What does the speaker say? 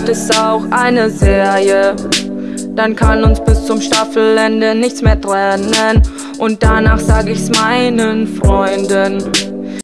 wird es auch eine Serie. Dann kann uns bis zum Staffelende nichts mehr trennen. Und danach sag ich's meinen Freunden.